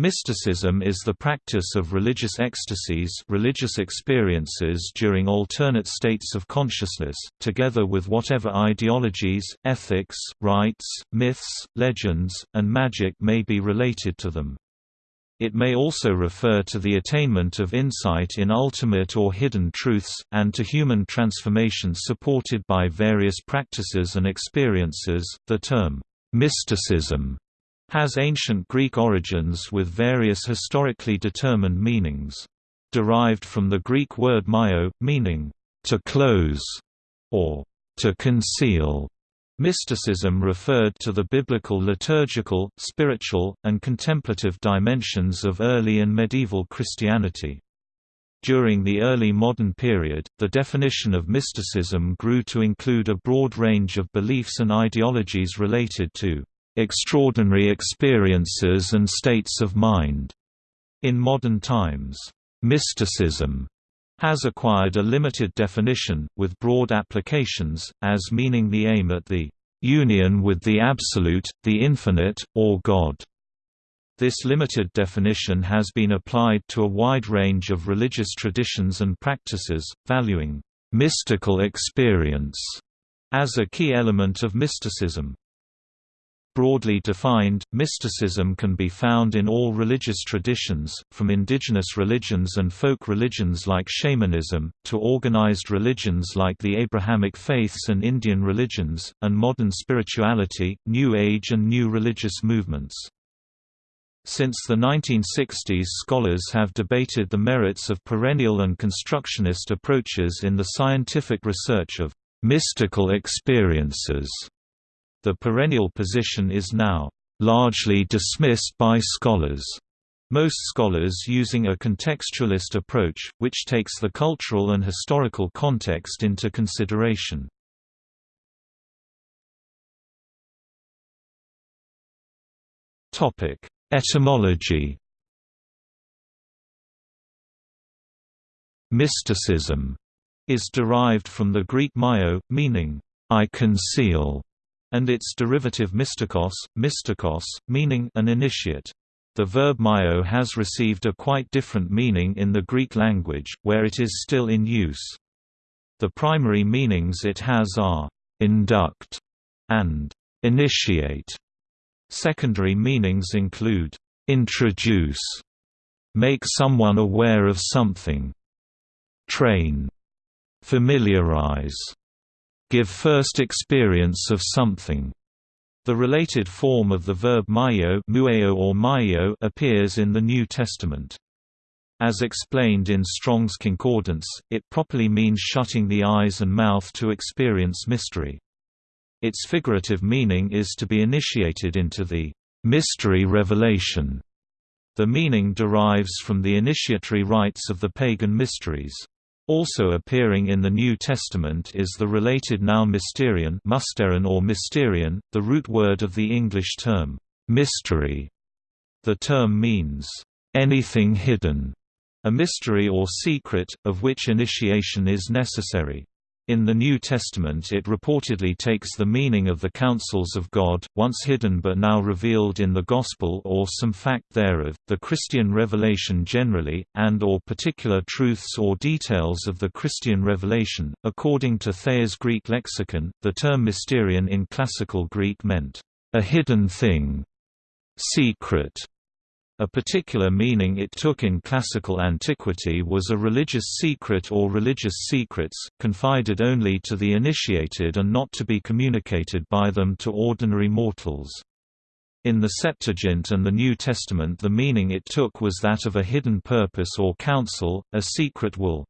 Mysticism is the practice of religious ecstasies religious experiences during alternate states of consciousness, together with whatever ideologies, ethics, rites, myths, legends, and magic may be related to them. It may also refer to the attainment of insight in ultimate or hidden truths, and to human transformation supported by various practices and experiences. The term, mysticism has ancient Greek origins with various historically determined meanings. Derived from the Greek word myo, meaning, to close, or to conceal. Mysticism referred to the biblical liturgical, spiritual, and contemplative dimensions of early and medieval Christianity. During the early modern period, the definition of mysticism grew to include a broad range of beliefs and ideologies related to extraordinary experiences and states of mind. In modern times, mysticism has acquired a limited definition, with broad applications, as meaning the aim at the union with the Absolute, the Infinite, or God. This limited definition has been applied to a wide range of religious traditions and practices, valuing mystical experience as a key element of mysticism. Broadly defined, mysticism can be found in all religious traditions, from indigenous religions and folk religions like shamanism, to organized religions like the Abrahamic faiths and Indian religions, and modern spirituality, New Age and new religious movements. Since the 1960s scholars have debated the merits of perennial and constructionist approaches in the scientific research of mystical experiences the perennial position is now largely dismissed by scholars. Most scholars using a contextualist approach, which takes the cultural and historical context into consideration. Etymology Mysticism is derived from the Greek myo, meaning, I conceal, and its derivative mystikos, mystikos, meaning an initiate. The verb myo has received a quite different meaning in the Greek language, where it is still in use. The primary meanings it has are, induct and initiate. Secondary meanings include, introduce, make someone aware of something, train, familiarize, give first experience of something. The related form of the verb myo or myo appears in the New Testament. As explained in Strong's Concordance, it properly means shutting the eyes and mouth to experience mystery. Its figurative meaning is to be initiated into the mystery revelation. The meaning derives from the initiatory rites of the pagan mysteries. Also appearing in the New Testament is the related noun mysterion or mysterion, the root word of the English term, mystery. The term means, anything hidden, a mystery or secret, of which initiation is necessary. In the New Testament it reportedly takes the meaning of the counsels of God, once hidden but now revealed in the Gospel or some fact thereof, the Christian revelation generally, and or particular truths or details of the Christian revelation. According to Thayer's Greek lexicon, the term mysterion in classical Greek meant, a hidden thing, secret, a particular meaning it took in classical antiquity was a religious secret or religious secrets, confided only to the initiated and not to be communicated by them to ordinary mortals. In the Septuagint and the New Testament the meaning it took was that of a hidden purpose or counsel, a secret will.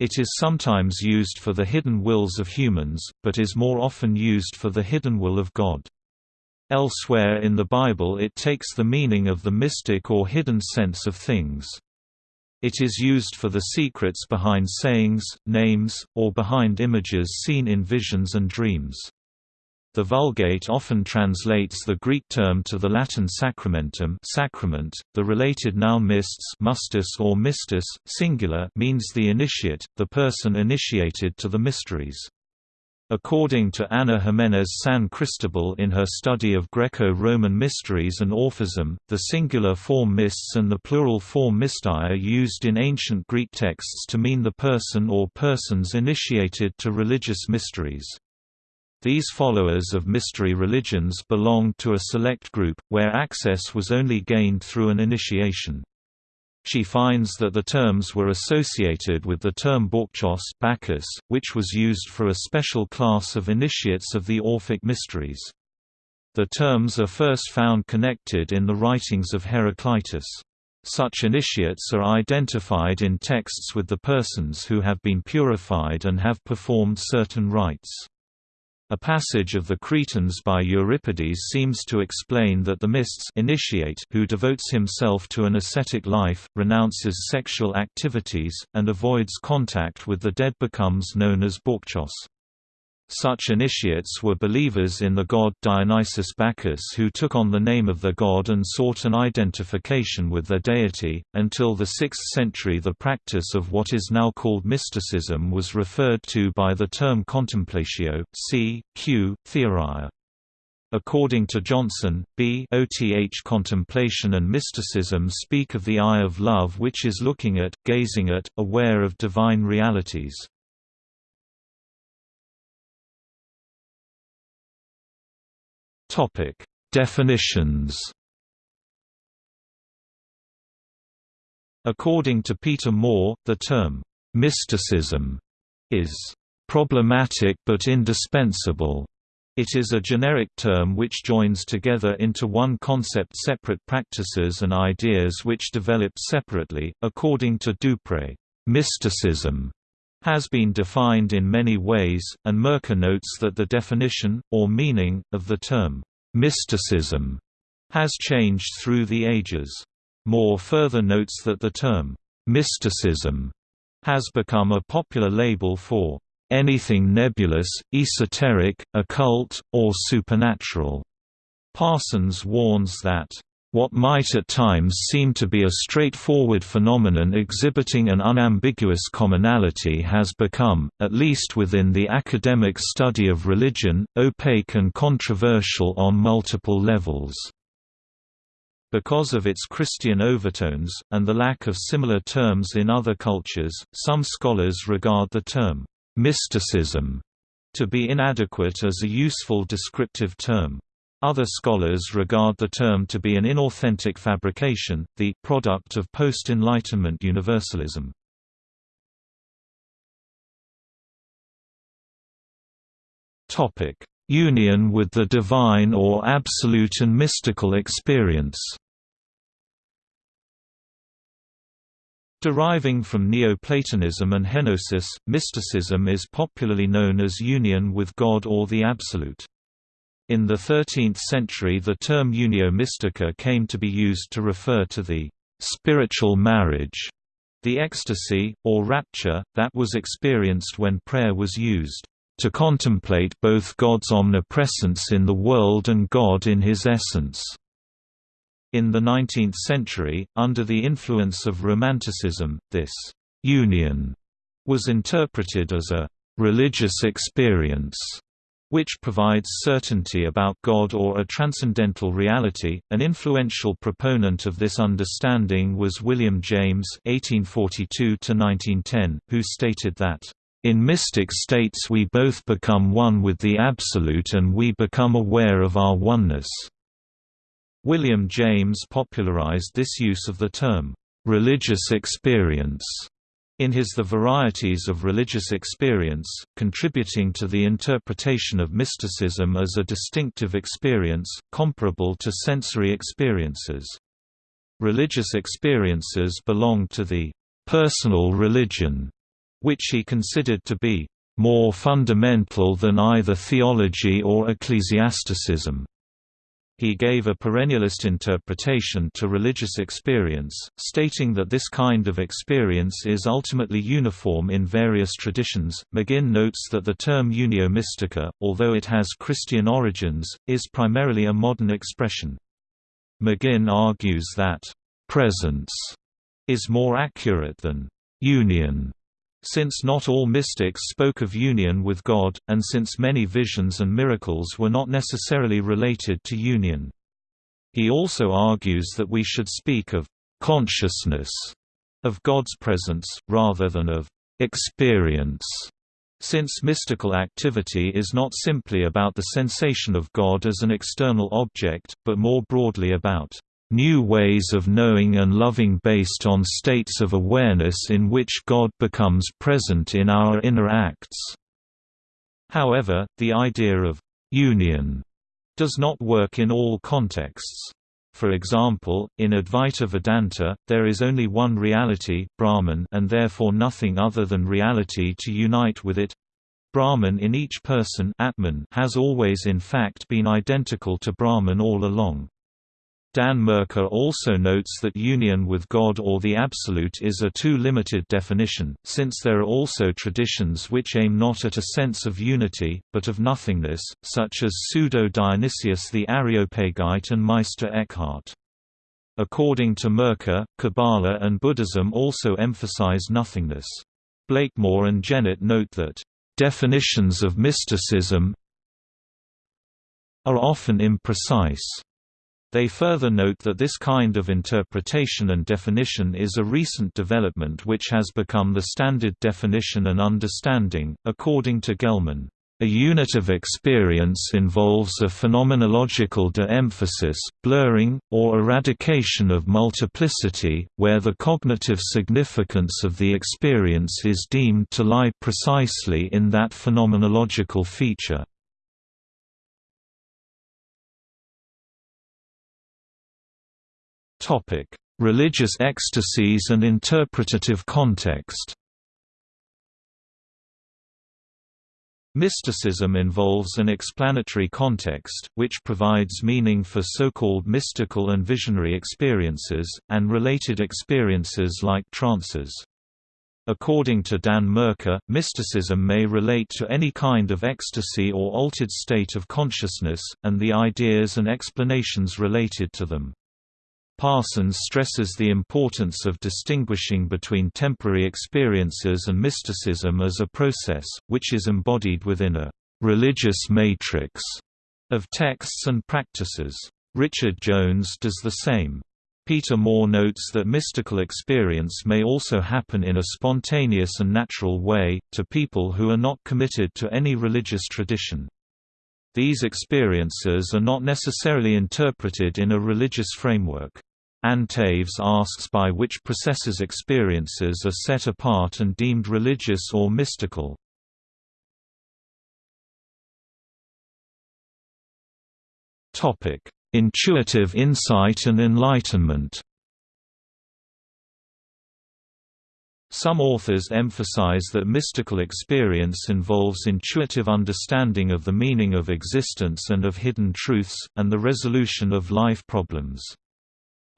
It is sometimes used for the hidden wills of humans, but is more often used for the hidden will of God. Elsewhere in the Bible it takes the meaning of the mystic or hidden sense of things. It is used for the secrets behind sayings, names, or behind images seen in visions and dreams. The Vulgate often translates the Greek term to the Latin sacramentum sacrament. The related noun mists mustus or mistus, singular means the initiate, the person initiated to the mysteries. According to Ana Jiménez San Cristobal in her study of Greco-Roman mysteries and Orphism, the singular form mysts and the plural form mystai are used in ancient Greek texts to mean the person or persons initiated to religious mysteries. These followers of mystery religions belonged to a select group, where access was only gained through an initiation. She finds that the terms were associated with the term Bauchos Bacchus, which was used for a special class of initiates of the Orphic mysteries. The terms are first found connected in the writings of Heraclitus. Such initiates are identified in texts with the persons who have been purified and have performed certain rites. A passage of the Cretans by Euripides seems to explain that the mysts initiate who devotes himself to an ascetic life, renounces sexual activities, and avoids contact with the dead becomes known as Bauchos. Such initiates were believers in the god Dionysus Bacchus who took on the name of the god and sought an identification with their deity. Until the 6th century, the practice of what is now called mysticism was referred to by the term contemplatio, c. q. theoria. According to Johnson, B. OTH contemplation and mysticism speak of the eye of love which is looking at, gazing at, aware of divine realities. Topic: Definitions. According to Peter Moore, the term mysticism is problematic but indispensable. It is a generic term which joins together into one concept separate practices and ideas which develop separately. According to Dupré, mysticism has been defined in many ways, and Merkur notes that the definition, or meaning, of the term, mysticism, has changed through the ages. Moore further notes that the term, mysticism, has become a popular label for anything nebulous, esoteric, occult, or supernatural. Parsons warns that what might at times seem to be a straightforward phenomenon exhibiting an unambiguous commonality has become, at least within the academic study of religion, opaque and controversial on multiple levels. Because of its Christian overtones, and the lack of similar terms in other cultures, some scholars regard the term, mysticism, to be inadequate as a useful descriptive term. Other scholars regard the term to be an inauthentic fabrication, the product of post-Enlightenment universalism. Union with the divine or absolute and mystical experience Deriving from Neoplatonism and Henosis, mysticism is popularly known as union with God or the Absolute. In the 13th century the term unio mystica came to be used to refer to the «spiritual marriage», the ecstasy, or rapture, that was experienced when prayer was used «to contemplate both God's omnipresence in the world and God in his essence». In the 19th century, under the influence of Romanticism, this «union» was interpreted as a «religious experience» which provides certainty about God or a transcendental reality. An influential proponent of this understanding was William James (1842–1910), who stated that. In mystic states we both become one with the Absolute and we become aware of our oneness." William James popularized this use of the term, "religious experience." In his The Varieties of Religious Experience, contributing to the interpretation of mysticism as a distinctive experience, comparable to sensory experiences. Religious experiences belong to the personal religion, which he considered to be more fundamental than either theology or ecclesiasticism. He gave a perennialist interpretation to religious experience, stating that this kind of experience is ultimately uniform in various traditions. McGinn notes that the term unio mystica, although it has Christian origins, is primarily a modern expression. McGinn argues that presence is more accurate than union Since not all mystics spoke of union with God, and since many visions and miracles were not necessarily related to union. He also argues that we should speak of consciousness of God's presence, rather than of experience, since mystical activity is not simply about the sensation of God as an external object, but more broadly about new ways of knowing and loving based on states of awareness in which God becomes present in our inner acts. However, the idea of union does not work in all contexts. For example, in Advaita Vedanta, there is only one reality Brahman and therefore nothing other than reality to unite with it. Brahman in each person Atman has always in fact been identical to Brahman all along. Dan Merkur also notes that union with God or the Absolute is a too limited definition, since there are also traditions which aim not at a sense of unity, but of nothingness, such as Pseudo-Dionysius the Areopagite and Meister Eckhart. According to Merkur, Kabbalah and Buddhism also emphasize nothingness. Blakemore and Jennett note that, "...definitions of mysticism are often imprecise." They further note that this kind of interpretation and definition is a recent development which has become the standard definition and understanding, according to Gellman. A unit of experience involves a phenomenological de-emphasis, blurring, or eradication of multiplicity, where the cognitive significance of the experience is deemed to lie precisely in that phenomenological feature. Topic: Religious ecstasies and interpretative context. Mysticism involves an explanatory context, which provides meaning for so-called mystical and visionary experiences, and related experiences like trances. According to Dan Merkur, mysticism may relate to any kind of ecstasy or altered state of consciousness, and the ideas and explanations related to them. Parsons stresses the importance of distinguishing between temporary experiences and mysticism as a process, which is embodied within a «religious matrix» of texts and practices. Richard Jones does the same. Peter Moore notes that mystical experience may also happen in a spontaneous and natural way, to people who are not committed to any religious tradition. These experiences are not necessarily interpreted in a religious framework. Ann Taves asks by which processes experiences are set apart and deemed religious or mystical. Intuitive insight and enlightenment Some authors emphasize that mystical experience involves intuitive understanding of the meaning of existence and of hidden truths, and the resolution of life problems.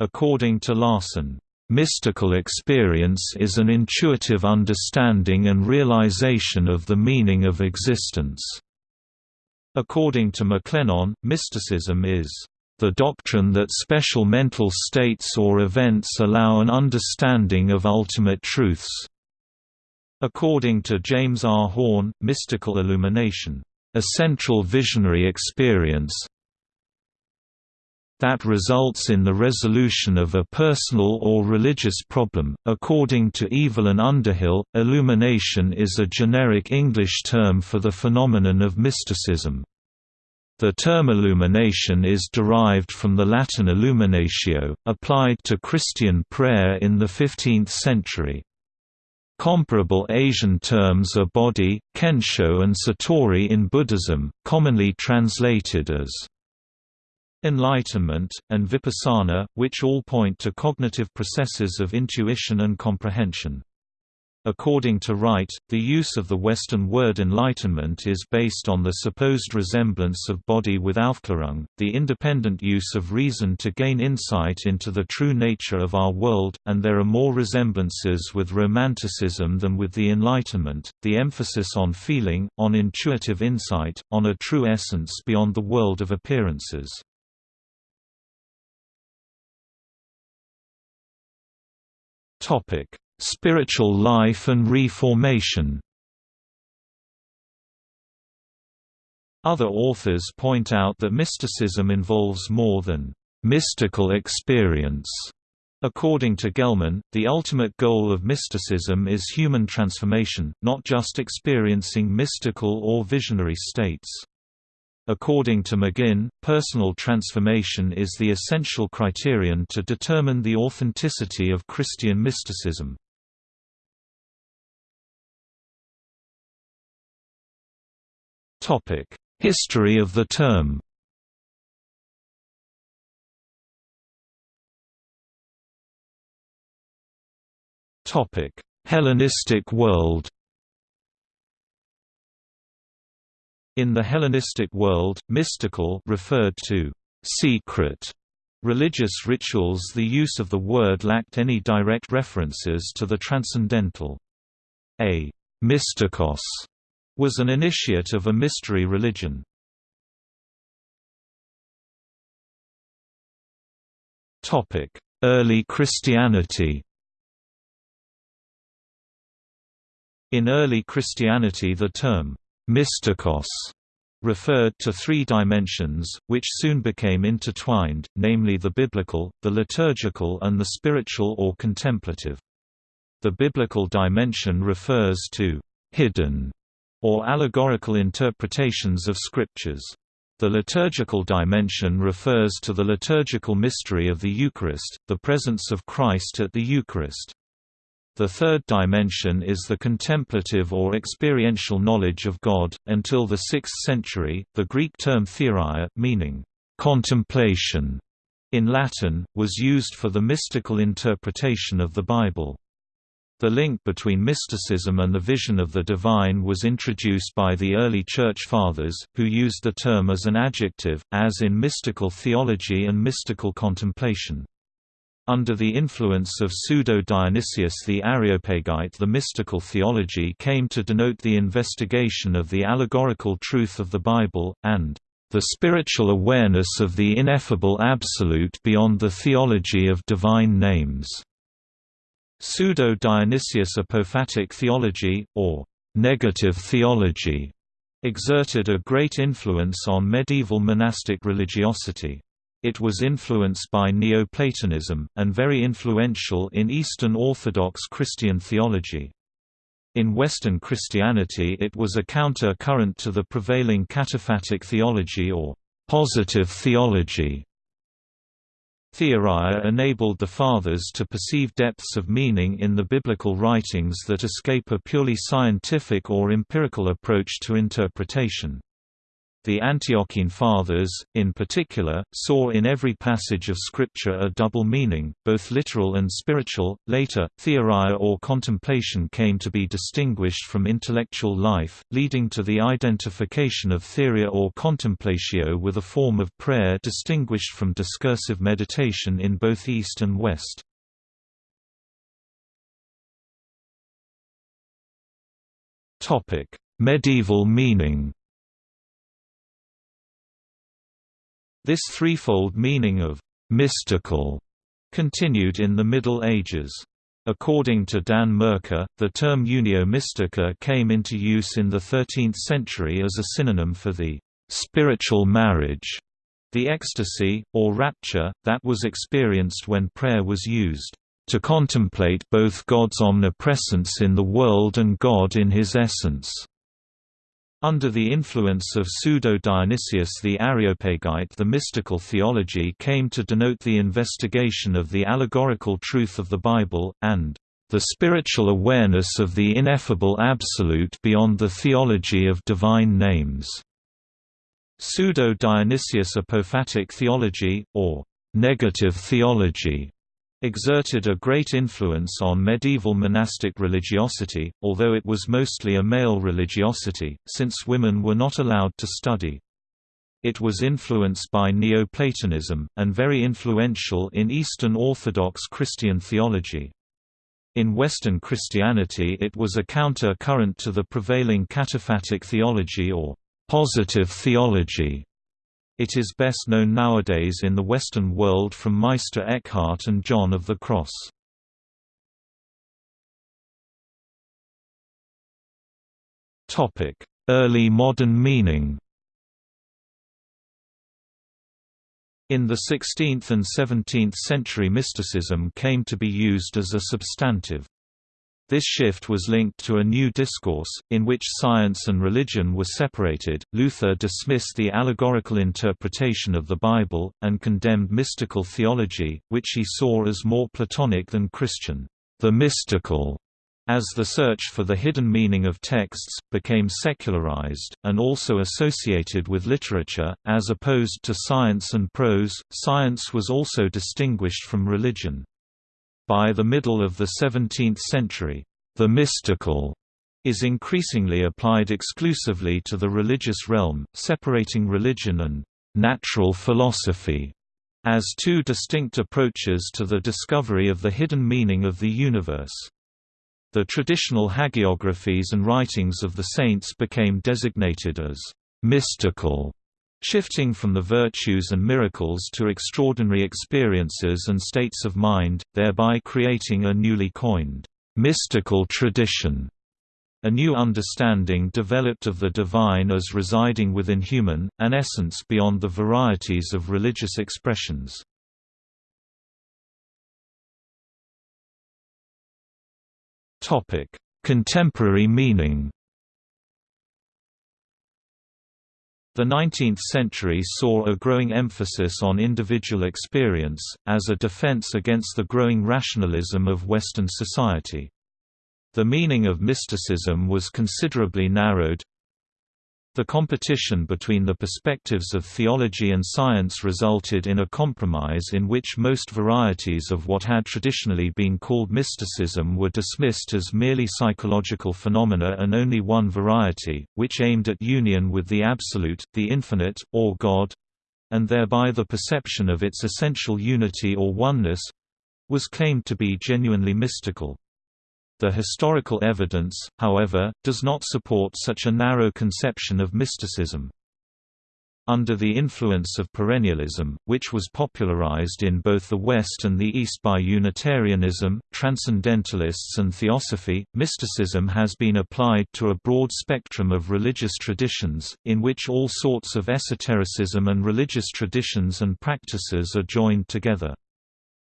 According to Larson, "...mystical experience is an intuitive understanding and realization of the meaning of existence." According to McClenon, mysticism is the doctrine that special mental states or events allow an understanding of ultimate truths. According to James R. Horne, mystical illumination, a central visionary experience, that results in the resolution of a personal or religious problem. According to Evelyn Underhill, illumination is a generic English term for the phenomenon of mysticism. The term illumination is derived from the Latin illuminatio, applied to Christian prayer in the 15th century. Comparable Asian terms are bodhi, kensho and satori in Buddhism, commonly translated as enlightenment, and vipassana, which all point to cognitive processes of intuition and comprehension. According to Wright, the use of the Western word enlightenment is based on the supposed resemblance of bodhi with Aufklärung, the independent use of reason to gain insight into the true nature of our world, and there are more resemblances with Romanticism than with the Enlightenment, the emphasis on feeling, on intuitive insight, on a true essence beyond the world of appearances. Topic: spiritual life and reformation. Other authors point out that mysticism involves more than mystical experience. According to Gellman, the ultimate goal of mysticism is human transformation, not just experiencing mystical or visionary states. According to McGinn, personal transformation is the essential criterion to determine the authenticity of Christian mysticism. History of the term Hellenistic world In the Hellenistic world, mystical referred to secret religious rituals the use of the word lacked any direct references to the transcendental. A mystikos was an initiate of a mystery religion. Early Christianity In early Christianity the term, «mystikos» referred to three dimensions, which soon became intertwined, namely the biblical, the liturgical and the spiritual or contemplative. The biblical dimension refers to «hidden» or allegorical interpretations of scriptures. The liturgical dimension refers to the liturgical mystery of the Eucharist, the presence of Christ at the Eucharist. The third dimension is the contemplative or experiential knowledge of God. Until the 6th century, the Greek term theoria, meaning contemplation in Latin, was used for the mystical interpretation of the Bible. The link between mysticism and the vision of the divine was introduced by the early Church Fathers, who used the term as an adjective, as in mystical theology and mystical contemplation. Under the influence of Pseudo-Dionysius the Areopagite the mystical theology came to denote the investigation of the allegorical truth of the Bible, and the spiritual awareness of the ineffable absolute beyond the theology of divine names. Pseudo-Dionysius apophatic theology, or negative theology, exerted a great influence on medieval monastic religiosity. It was influenced by Neoplatonism, and very influential in Eastern Orthodox Christian theology. In Western Christianity it was a counter-current to the prevailing cataphatic theology or positive theology. Theoria enabled the Fathers to perceive depths of meaning in the biblical writings that escape a purely scientific or empirical approach to interpretation. The Antiochene Fathers, in particular, saw in every passage of Scripture a double meaning, both literal and spiritual. Later, theoria or contemplation came to be distinguished from intellectual life, leading to the identification of theoria or contemplatio with a form of prayer distinguished from discursive meditation in both East and West. Medieval meaning This threefold meaning of «mystical» continued in the Middle Ages. According to Dan Merkur, the term unio mystica came into use in the 13th century as a synonym for the «spiritual marriage», the ecstasy, or rapture, that was experienced when prayer was used to contemplate both God's omnipresence in the world and God in his essence. Under the influence of Pseudo-Dionysius the Areopagite the mystical theology came to denote the investigation of the allegorical truth of the Bible, and the spiritual awareness of the ineffable absolute beyond the theology of divine names. Pseudo-Dionysius apophatic theology, or negative theology, exerted a great influence on medieval monastic religiosity, although it was mostly a male religiosity, since women were not allowed to study. It was influenced by Neoplatonism, and very influential in Eastern Orthodox Christian theology. In Western Christianity it was a counter-current to the prevailing cataphatic theology or positive theology. It is best known nowadays in the Western world from Meister Eckhart and John of the Cross. Early modern meaning In the 16th and 17th century mysticism came to be used as a substantive. This shift was linked to a new discourse, in which science and religion were separated. Luther dismissed the allegorical interpretation of the Bible, and condemned mystical theology, which he saw as more Platonic than Christian. The mystical as the search for the hidden meaning of texts, became secularized, and also associated with literature, as opposed to science and prose, science was also distinguished from religion. By the middle of the 17th century, the mystical is increasingly applied exclusively to the religious realm, separating religion and natural philosophy as two distinct approaches to the discovery of the hidden meaning of the universe. The traditional hagiographies and writings of the saints became designated as mystical, shifting from the virtues and miracles to extraordinary experiences and states of mind, thereby creating a newly coined mystical tradition. A new understanding developed of the divine as residing within human, an essence beyond the varieties of religious expressions. Contemporary meaning. The 19th century saw a growing emphasis on individual experience, as a defense against the growing rationalism of Western society. The meaning of mysticism was considerably narrowed, the competition between the perspectives of theology and science resulted in a compromise in which most varieties of what had traditionally been called mysticism were dismissed as merely psychological phenomena and only one variety, which aimed at union with the Absolute, the Infinite, or God—and thereby the perception of its essential unity or oneness—was claimed to be genuinely mystical. The historical evidence, however, does not support such a narrow conception of mysticism. Under the influence of perennialism, which was popularized in both the West and the East by Unitarianism, Transcendentalists and Theosophy, mysticism has been applied to a broad spectrum of religious traditions, in which all sorts of esotericism and religious traditions and practices are joined together.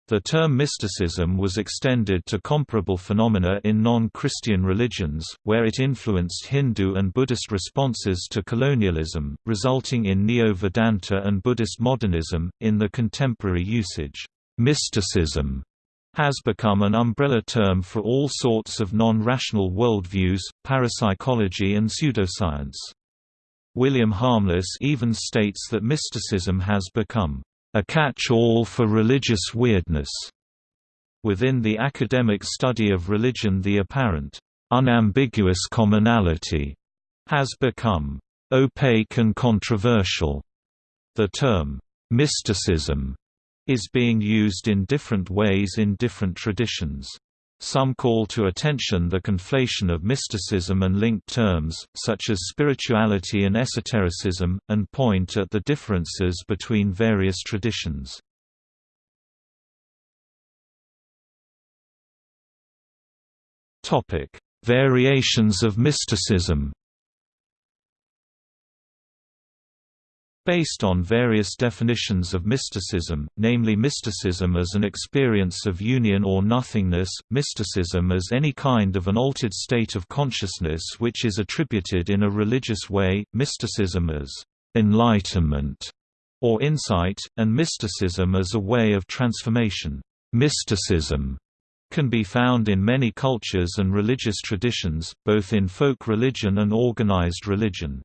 The term mysticism was extended to comparable phenomena in non-Christian religions, where it influenced Hindu and Buddhist responses to colonialism, resulting in Neo-Vedanta and Buddhist modernism. In the contemporary usage, mysticism has become an umbrella term for all sorts of non-rational worldviews, parapsychology and pseudoscience. William Harmless even states that mysticism has become a catch-all for religious weirdness. Within the academic study of religion the apparent, unambiguous commonality has become opaque and controversial. The term, mysticism, is being used in different ways in different traditions. Some call to attention the conflation of mysticism and linked terms, such as spirituality and esotericism, and point at the differences between various traditions. Variations of mysticism Based on various definitions of mysticism, namely mysticism as an experience of union or nothingness, mysticism as any kind of an altered state of consciousness which is attributed in a religious way, mysticism as enlightenment or insight, and mysticism as a way of transformation. Mysticism can be found in many cultures and religious traditions, both in folk religion and organized religion.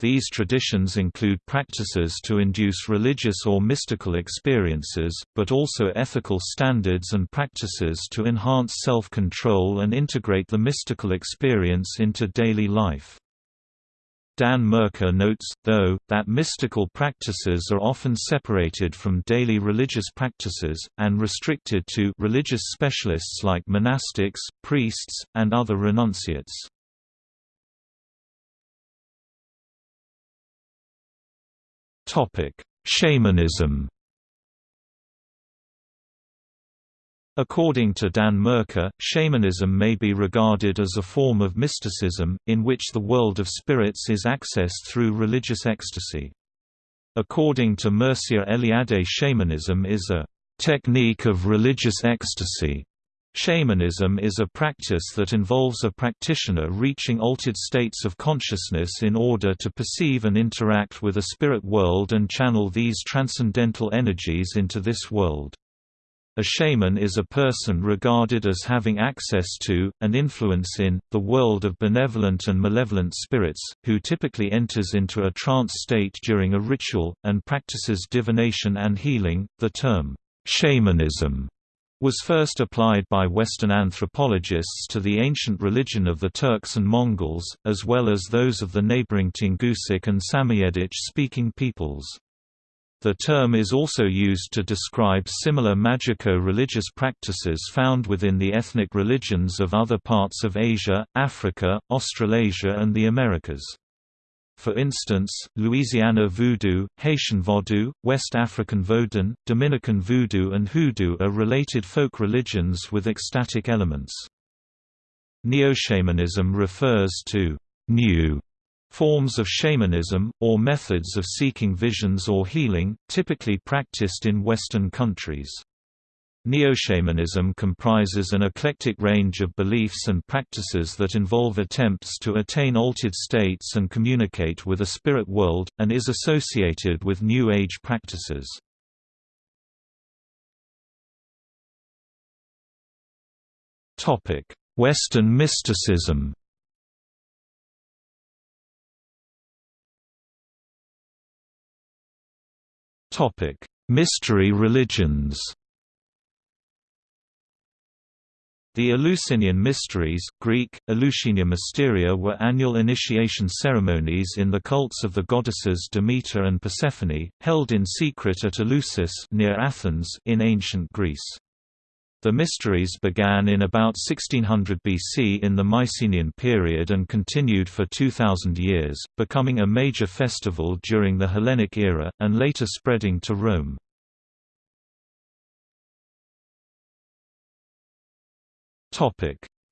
These traditions include practices to induce religious or mystical experiences, but also ethical standards and practices to enhance self-control and integrate the mystical experience into daily life. Dan Merkur notes, though, that mystical practices are often separated from daily religious practices, and restricted to religious specialists like monastics, priests, and other renunciates. Topic: Shamanism. According to Dan Merkur, shamanism may be regarded as a form of mysticism, in which the world of spirits is accessed through religious ecstasy. According to Mircea Eliade shamanism is a technique of religious ecstasy. Shamanism is a practice that involves a practitioner reaching altered states of consciousness in order to perceive and interact with a spirit world and channel these transcendental energies into this world. A shaman is a person regarded as having access to, and influence in, the world of benevolent and malevolent spirits, who typically enters into a trance state during a ritual, and practices divination and healing. The term, shamanism, was first applied by Western anthropologists to the ancient religion of the Turks and Mongols, as well as those of the neighboring Tungusic and Samoyedic-speaking peoples. The term is also used to describe similar magico-religious practices found within the ethnic religions of other parts of Asia, Africa, Australasia and the Americas. For instance, Louisiana voodoo, Haitian vodou, West African vodun, Dominican voodoo and hoodoo are related folk religions with ecstatic elements. Neo-shamanism refers to new Forms of shamanism, or methods of seeking visions or healing, typically practiced in Western countries. Neo-shamanism comprises an eclectic range of beliefs and practices that involve attempts to attain altered states and communicate with a spirit world, and is associated with New Age practices. Western mysticism Mystery religions. The Eleusinian Mysteries Greek, Mysteria were annual initiation ceremonies in the cults of the goddesses Demeter and Persephone, held in secret at Eleusis near Athens in ancient Greece. The Mysteries began in about 1600 BC in the Mycenaean period and continued for 2,000 years, becoming a major festival during the Hellenic era, and later spreading to Rome.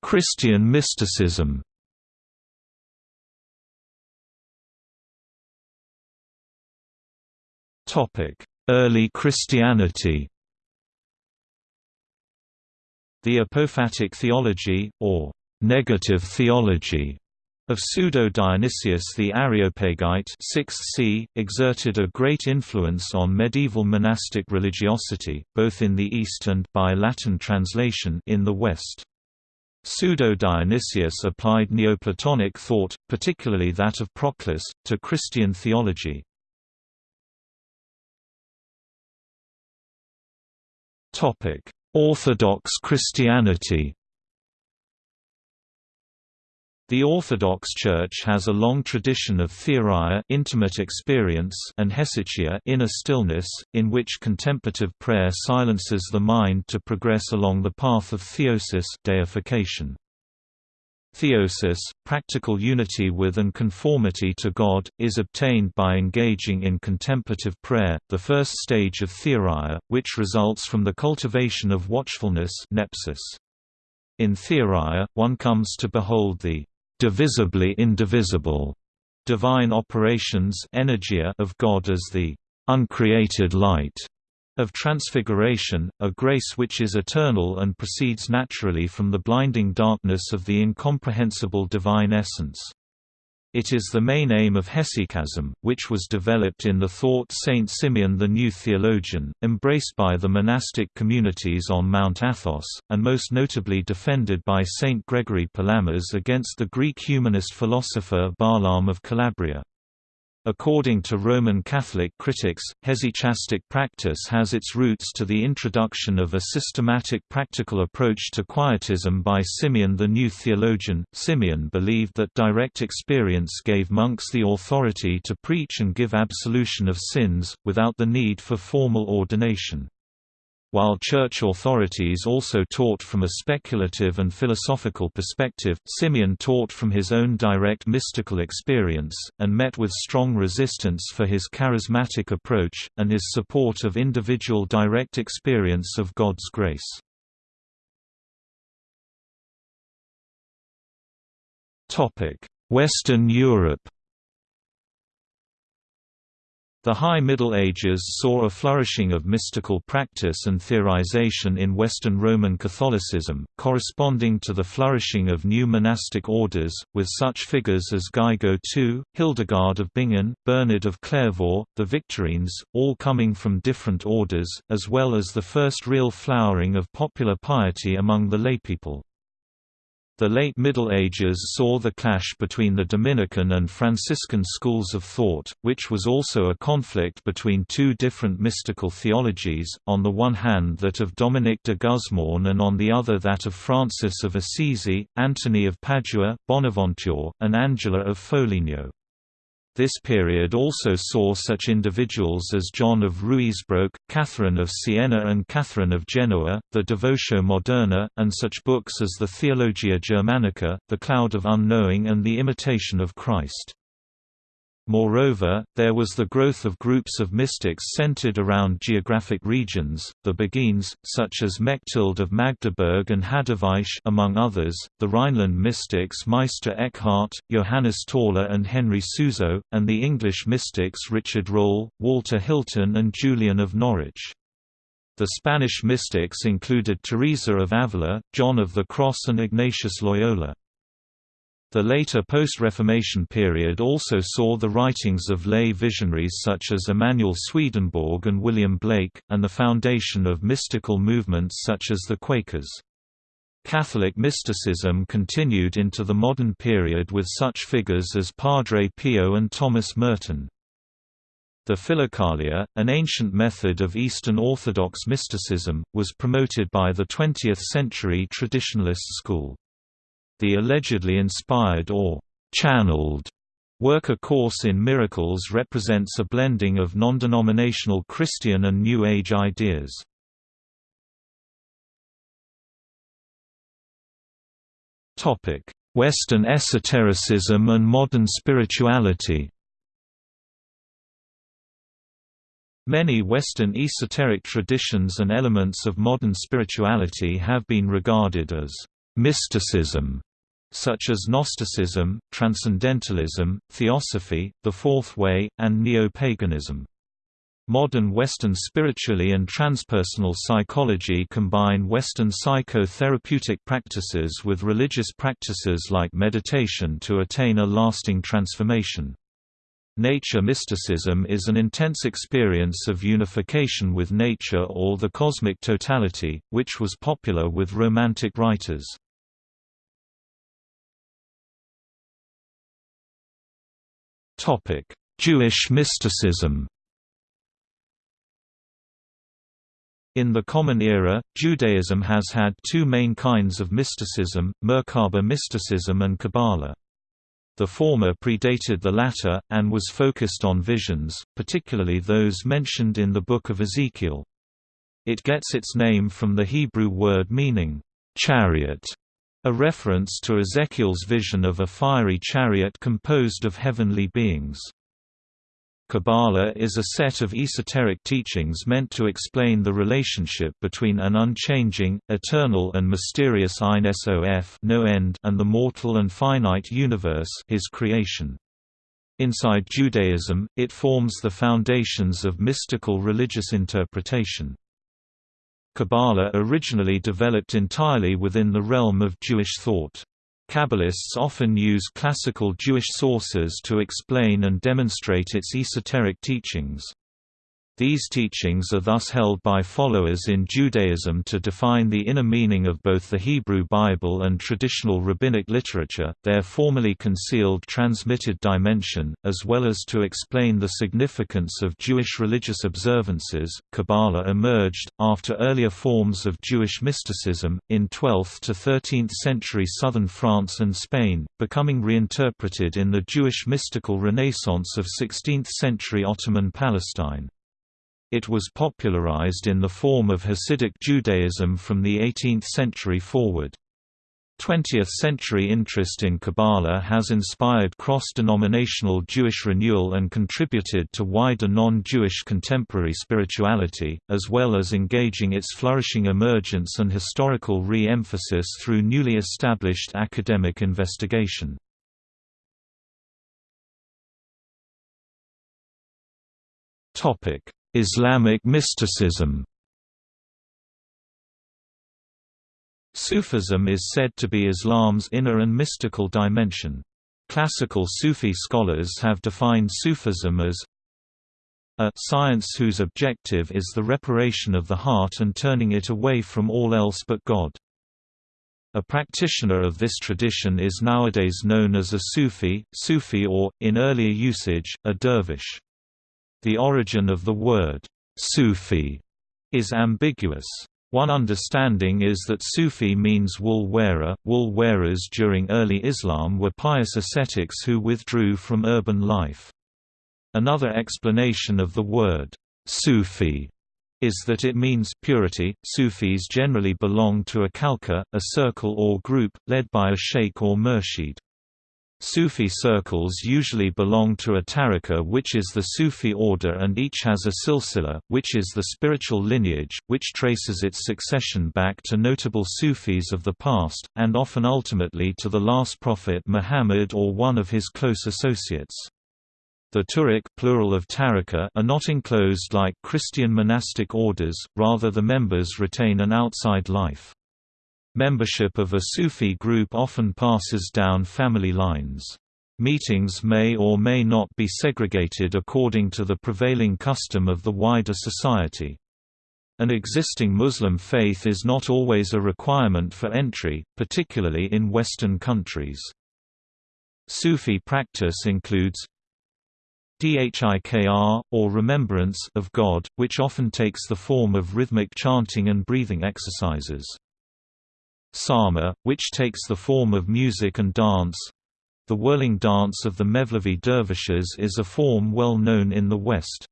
Christian mysticism Topic: Early Christianity the apophatic theology, or negative theology, of Pseudo-Dionysius the Areopagite 6th c. exerted a great influence on medieval monastic religiosity, both in the East and by Latin translation in the West. Pseudo-Dionysius applied Neoplatonic thought, particularly that of Proclus, to Christian theology. Orthodox Christianity the Orthodox Church has a long tradition of theoria intimate experience and hesychia inner stillness, in which contemplative prayer silences the mind to progress along the path of theosis deification. Theosis, practical unity with and conformity to God, is obtained by engaging in contemplative prayer, the first stage of theoria, which results from the cultivation of watchfulness nepsis. In theoria, one comes to behold the divisibly indivisible divine operations of God as the uncreated light of transfiguration, a grace which is eternal and proceeds naturally from the blinding darkness of the incomprehensible divine essence. It is the main aim of hesychasm, which was developed in the thought Saint Simeon the New Theologian, embraced by the monastic communities on Mount Athos, and most notably defended by Saint Gregory Palamas against the Greek humanist philosopher Barlaam of Calabria. According to Roman Catholic critics, hesychastic practice has its roots to the introduction of a systematic practical approach to quietism by Simeon the New Theologian. Simeon believed that direct experience gave monks the authority to preach and give absolution of sins, without the need for formal ordination while church authorities also taught from a speculative and philosophical perspective, Simeon taught from his own direct mystical experience, and met with strong resistance for his charismatic approach, and his support of individual direct experience of God's grace. Western Europe the High Middle Ages saw a flourishing of mystical practice and theorization in Western Roman Catholicism, corresponding to the flourishing of new monastic orders, with such figures as Guigo II, Hildegard of Bingen, Bernard of Clairvaux, the Victorines, all coming from different orders, as well as the first real flowering of popular piety among the laypeople. The late Middle Ages saw the clash between the Dominican and Franciscan schools of thought, which was also a conflict between two different mystical theologies, on the one hand that of Dominic de Guzman and on the other that of Francis of Assisi, Antony of Padua, Bonaventure, and Angela of Foligno. This period also saw such individuals as John of Ruysbroek, Catherine of Siena and Catherine of Genoa, the Devotio Moderna, and such books as the Theologia Germanica, the Cloud of Unknowing and the Imitation of Christ. Moreover, there was the growth of groups of mystics centered around geographic regions, the Beguines, such as Mechthild of Magdeburg and Hadewijch among others, the Rhineland mystics Meister Eckhart, Johannes Tauler and Henry Suso, and the English mystics Richard Rolle, Walter Hilton and Julian of Norwich. The Spanish mystics included Teresa of Avila, John of the Cross and Ignatius Loyola. The later post-Reformation period also saw the writings of lay visionaries such as Emanuel Swedenborg and William Blake, and the foundation of mystical movements such as the Quakers. Catholic mysticism continued into the modern period with such figures as Padre Pio and Thomas Merton. The Philokalia, an ancient method of Eastern Orthodox mysticism, was promoted by the 20th-century traditionalist school. The allegedly inspired or channeled work A Course in Miracles represents a blending of non-denominational Christian and New Age ideas. Western esotericism and modern spirituality Many Western esoteric traditions and elements of modern spirituality have been regarded as mysticism, such as Gnosticism, Transcendentalism, Theosophy, the Fourth Way, and Neo-paganism. Modern Western spirituality and transpersonal psychology combine Western psychotherapeutic practices with religious practices like meditation to attain a lasting transformation. Nature mysticism is an intense experience of unification with nature or the cosmic totality, which was popular with Romantic writers. Jewish mysticism In the Common Era, Judaism has had two main kinds of mysticism, Merkaba mysticism and Kabbalah. The former predated the latter, and was focused on visions, particularly those mentioned in the Book of Ezekiel. It gets its name from the Hebrew word meaning, chariot, a reference to Ezekiel's vision of a fiery chariot composed of heavenly beings. Kabbalah is a set of esoteric teachings meant to explain the relationship between an unchanging, eternal and mysterious Ein Sof no end and the mortal and finite universe his creation. Inside Judaism, it forms the foundations of mystical religious interpretation. Kabbalah originally developed entirely within the realm of Jewish thought. Kabbalists often use classical Jewish sources to explain and demonstrate its esoteric teachings. These teachings are thus held by followers in Judaism to define the inner meaning of both the Hebrew Bible and traditional rabbinic literature, their formerly concealed transmitted dimension, as well as to explain the significance of Jewish religious observances. Kabbalah emerged, after earlier forms of Jewish mysticism, in 12th to 13th century southern France and Spain, becoming reinterpreted in the Jewish mystical renaissance of 16th century Ottoman Palestine. It was popularized in the form of Hasidic Judaism from the 18th century forward. 20th-century interest in Kabbalah has inspired cross-denominational Jewish renewal and contributed to wider non-Jewish contemporary spirituality, as well as engaging its flourishing emergence and historical re-emphasis through newly established academic investigation. Islamic mysticism Sufism is said to be Islam's inner and mystical dimension. Classical Sufi scholars have defined Sufism as a science whose objective is the reparation of the heart and turning it away from all else but God. A practitioner of this tradition is nowadays known as a Sufi, Sufi or, in earlier usage, a dervish. The origin of the word, Sufi, is ambiguous. One understanding is that Sufi means wool wearer. Wool wearers during early Islam were pious ascetics who withdrew from urban life. Another explanation of the word Sufi is that it means purity. Sufis generally belong to a khalqa, a circle or group, led by a sheikh or murshid. Sufi circles usually belong to a tariqa which is the Sufi order and each has a silsila, which is the spiritual lineage, which traces its succession back to notable Sufis of the past, and often ultimately to the last prophet Muhammad or one of his close associates. The turuq plural of tariqa are not enclosed like Christian monastic orders, rather the members retain an outside life. Membership of a Sufi group often passes down family lines. Meetings may or may not be segregated according to the prevailing custom of the wider society. An existing Muslim faith is not always a requirement for entry, particularly in Western countries. Sufi practice includes dhikr, or remembrance of God, which often takes the form of rhythmic chanting and breathing exercises. Sama, which takes the form of music and dance. The whirling dance of the Mevlevi dervishes is a form well known in the West.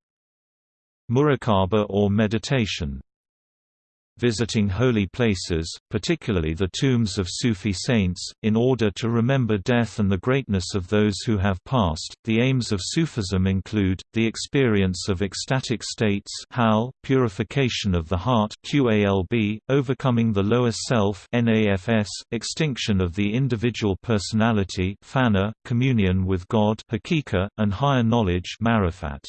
Muraqaba or meditation visiting holy places, particularly the tombs of Sufi saints, in order to remember death and the greatness of those who have passed. The aims of Sufism include the experience of ecstatic states, hal, purification of the heart, qalb, overcoming the lower self, nafs, extinction of the individual personality, fana, communion with God, hakika, and higher knowledge, marifat.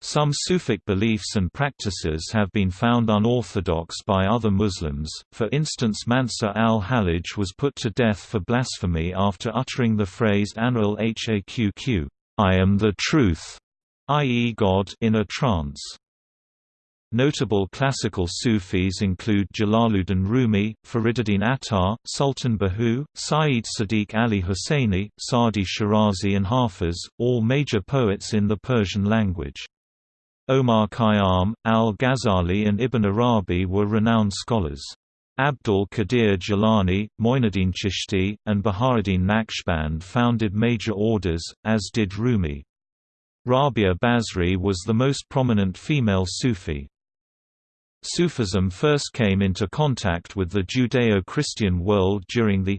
Some Sufic beliefs and practices have been found unorthodox by other Muslims, for instance Mansur al-Hallaj was put to death for blasphemy after uttering the phrase Ana al-Haqq I am the truth, i.e. God in a trance. Notable classical Sufis include Jalaluddin Rumi, Fariduddin Attar, Sultan Bahu, Sayyid Sadiq Ali Husseini, Sadi Shirazi and Hafiz, all major poets in the Persian language. Omar Khayyam, al-Ghazali and Ibn Arabi were renowned scholars. Abdul Qadir Jilani, Moinuddin Chishti, and Bahauddin Naqshband founded major orders, as did Rumi. Rabia Basri was the most prominent female Sufi. Sufism first came into contact with the Judeo-Christian world during the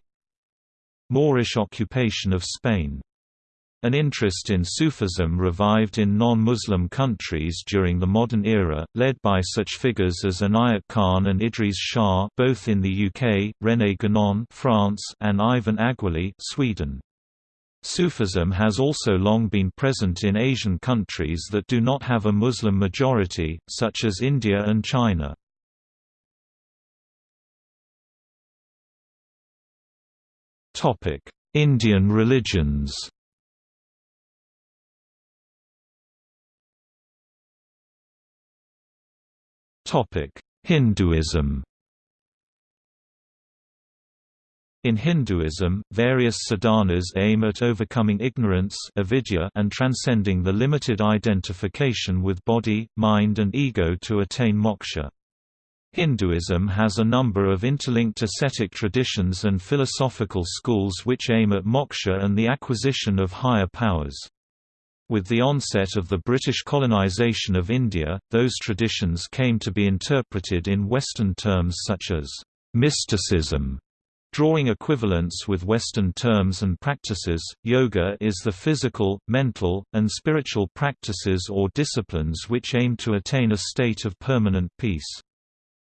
Moorish occupation of Spain. An interest in Sufism revived in non-Muslim countries during the modern era, led by such figures as Inayat Khan and Idries Shah both in the UK, René Guénon France, and Ivan Aguéli Sweden. Sufism has also long been present in Asian countries that do not have a Muslim majority, such as India and China. Indian religions Hinduism In Hinduism, various sadhanas aim at overcoming ignorance avidya and transcending the limited identification with body, mind and ego to attain moksha. Hinduism has a number of interlinked ascetic traditions and philosophical schools which aim at moksha and the acquisition of higher powers. With the onset of the British colonisation of India, those traditions came to be interpreted in Western terms such as mysticism. Drawing equivalence with Western terms and practices, yoga is the physical, mental, and spiritual practices or disciplines which aim to attain a state of permanent peace.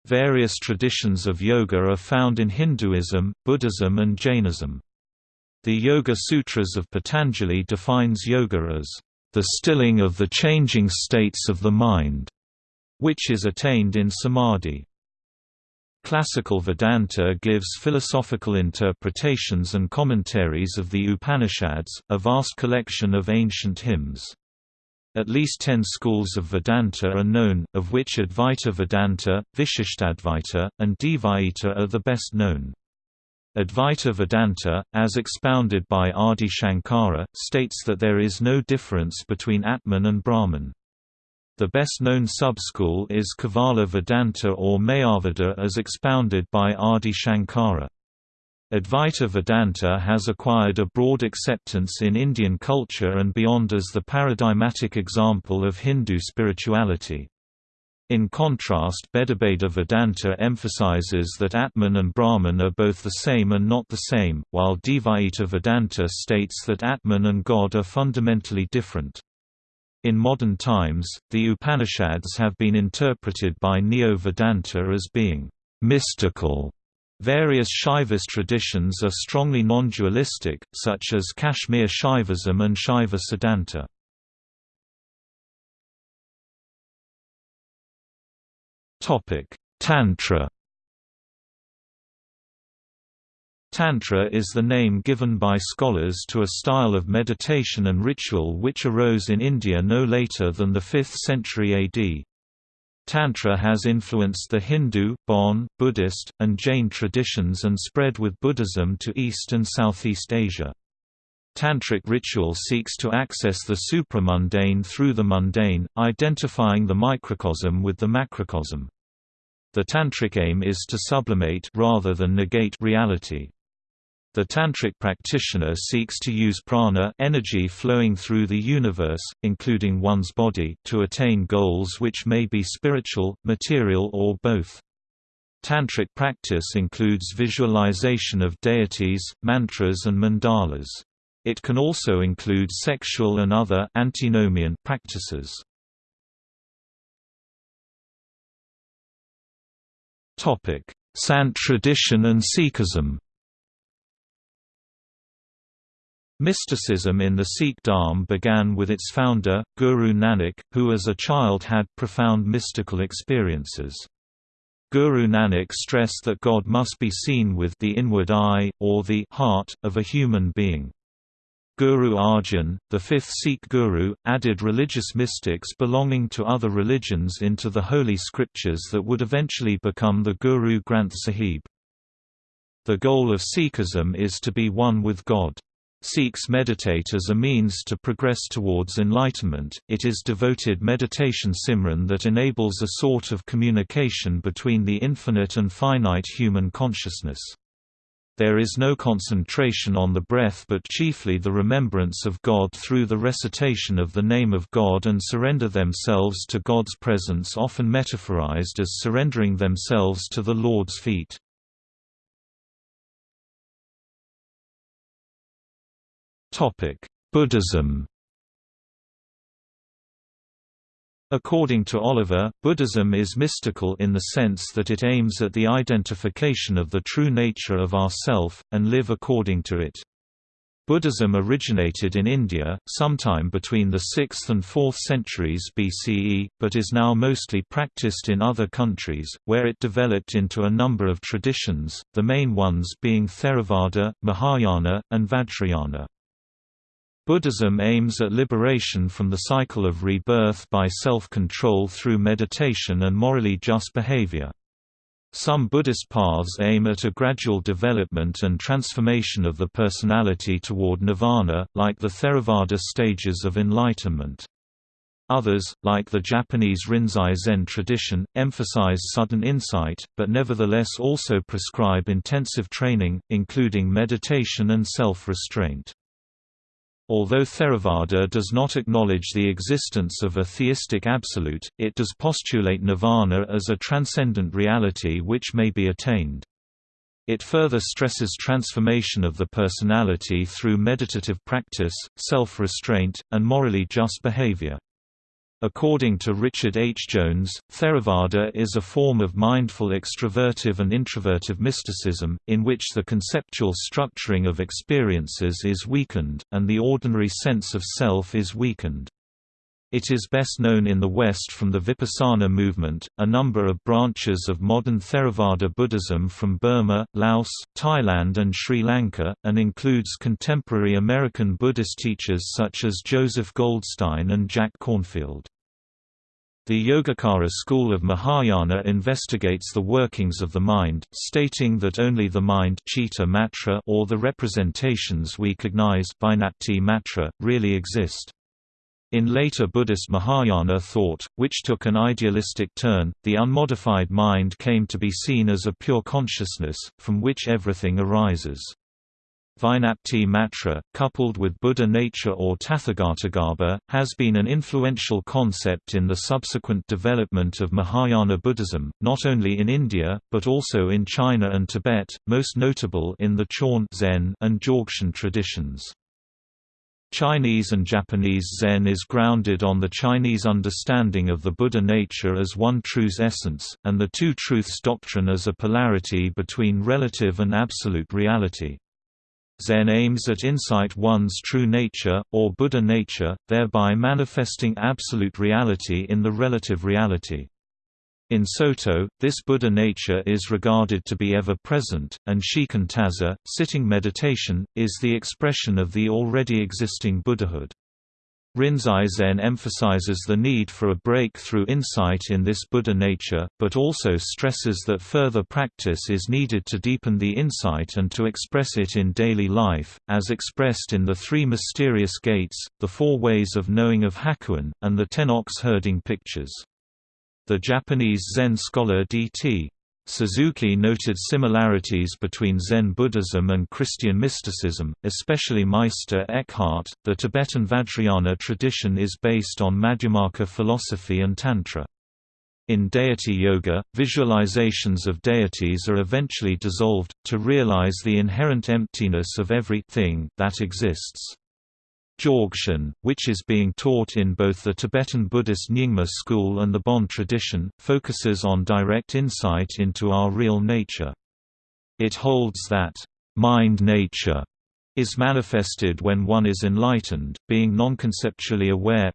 Various traditions of yoga are found in Hinduism, Buddhism and Jainism. The Yoga Sutras of Patanjali defines yoga as the stilling of the changing states of the mind, which is attained in samadhi. Classical Vedanta gives philosophical interpretations and commentaries of the Upanishads, a vast collection of ancient hymns. At least ten schools of Vedanta are known, of which Advaita Vedanta, Vishishtadvaita, and Dvaita are the best known. Advaita Vedanta, as expounded by Adi Shankara, states that there is no difference between Atman and Brahman. The best-known sub-school is Kevala Vedanta or Mayavada as expounded by Adi Shankara. Advaita Vedanta has acquired a broad acceptance in Indian culture and beyond as the paradigmatic example of Hindu spirituality. In contrast Bhedabheda Vedanta emphasizes that Atman and Brahman are both the same and not the same, while Dvaita Vedanta states that Atman and God are fundamentally different. In modern times, the Upanishads have been interpreted by Neo-Vedanta as being mystical. Various Shaivist traditions are strongly non-dualistic, such as Kashmir Shaivism and Shaiva Siddhanta. Tantra Tantra is the name given by scholars to a style of meditation and ritual which arose in India no later than the 5th century AD. Tantra has influenced the Hindu, Bon, Buddhist, and Jain traditions and spread with Buddhism to East and Southeast Asia. Tantric ritual seeks to access the supramundane through the mundane, identifying the microcosm with the macrocosm. The tantric aim is to sublimate rather than negate reality. The tantric practitioner seeks to use prana energy flowing through the universe, including one's body, to attain goals which may be spiritual, material or both. Tantric practice includes visualization of deities, mantras and mandalas. It can also include sexual and other antinomian practices. Topic: Sant tradition and Sikhism Mysticism in the Sikh Dharm began with its founder, Guru Nanak, who as a child had profound mystical experiences. Guru Nanak stressed that God must be seen with the inward eye, or the heart, of a human being. Guru Arjan, the fifth Sikh guru, added religious mystics belonging to other religions into the holy scriptures that would eventually become the Guru Granth Sahib. The goal of Sikhism is to be one with God. Sikhs meditate as a means to progress towards enlightenment, it is devoted meditation Simran that enables a sort of communication between the infinite and finite human consciousness. There is no concentration on the breath but chiefly the remembrance of God through the recitation of the name of God and surrender themselves to God's presence often metaphorized as surrendering themselves to the Lord's feet. Buddhism According to Oliver, Buddhism is mystical in the sense that it aims at the identification of the true nature of ourself, and live according to it. Buddhism originated in India, sometime between the 6th and 4th centuries BCE, but is now mostly practiced in other countries, where it developed into a number of traditions, the main ones being Theravada, Mahayana, and Vajrayana. Buddhism aims at liberation from the cycle of rebirth by self-control through meditation and morally just behavior. Some Buddhist paths aim at a gradual development and transformation of the personality toward nirvana, like the Theravada stages of enlightenment. Others, like the Japanese Rinzai Zen tradition, emphasize sudden insight, but nevertheless also prescribe intensive training, including meditation and self-restraint. Although Theravada does not acknowledge the existence of a theistic absolute, it does postulate nirvana as a transcendent reality which may be attained. It further stresses transformation of the personality through meditative practice, self-restraint, and morally just behavior. According to Richard H. Jones, Theravada is a form of mindful extrovertive and introvertive mysticism, in which the conceptual structuring of experiences is weakened, and the ordinary sense of self is weakened. It is best known in the West from the Vipassana movement, a number of branches of modern Theravada Buddhism from Burma, Laos, Thailand and Sri Lanka, and includes contemporary American Buddhist teachers such as Joseph Goldstein and Jack Kornfield. The Yogacara school of Mahayana investigates the workings of the mind, stating that only the mind or the representations we cognize matra, really exist. In later Buddhist Mahayana thought, which took an idealistic turn, the unmodified mind came to be seen as a pure consciousness, from which everything arises. Vijnapti Matra, coupled with Buddha nature or Tathagatagarbha, has been an influential concept in the subsequent development of Mahayana Buddhism, not only in India, but also in China and Tibet, most notable in the Chan Zen and Dzogchen traditions. Chinese and Japanese Zen is grounded on the Chinese understanding of the Buddha nature as one true's essence, and the two truths doctrine as a polarity between relative and absolute reality. Zen aims at insight one's true nature, or Buddha nature, thereby manifesting absolute reality in the relative reality. In Soto, this Buddha nature is regarded to be ever-present, and shikantaza, sitting meditation, is the expression of the already existing Buddhahood. Rinzai Zen emphasizes the need for a breakthrough insight in this Buddha nature, but also stresses that further practice is needed to deepen the insight and to express it in daily life, as expressed in the three mysterious gates, the four ways of knowing of Hakuin, and the ten ox herding pictures. The Japanese Zen scholar D.T. Suzuki noted similarities between Zen Buddhism and Christian mysticism, especially Meister Eckhart. The Tibetan Vajrayana tradition is based on Madhyamaka philosophy and Tantra. In deity yoga, visualizations of deities are eventually dissolved, to realize the inherent emptiness of every thing that exists. Dzogchen, which is being taught in both the Tibetan Buddhist Nyingma school and the Bon tradition, focuses on direct insight into our real nature. It holds that, "...mind nature," is manifested when one is enlightened, being non-conceptually aware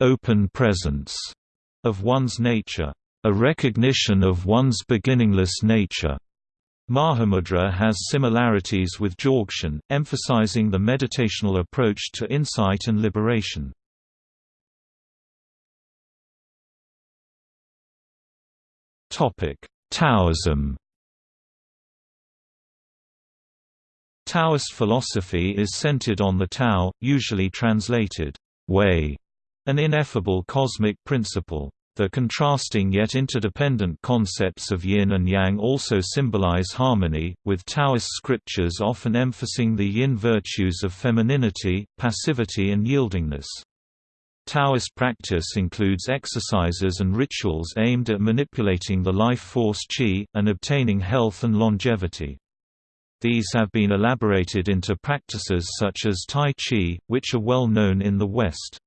open presence of one's nature, a recognition of one's beginningless nature. Mahamudra has similarities with Dzogchen, emphasizing the meditational approach to insight and liberation. Taoism Taoist philosophy is centered on the Tao, usually translated, way, an ineffable cosmic principle. The contrasting yet interdependent concepts of yin and yang also symbolize harmony, with Taoist scriptures often emphasizing the yin virtues of femininity, passivity and yieldingness. Taoist practice includes exercises and rituals aimed at manipulating the life force qi, and obtaining health and longevity. These have been elaborated into practices such as Tai Chi, which are well known in the West.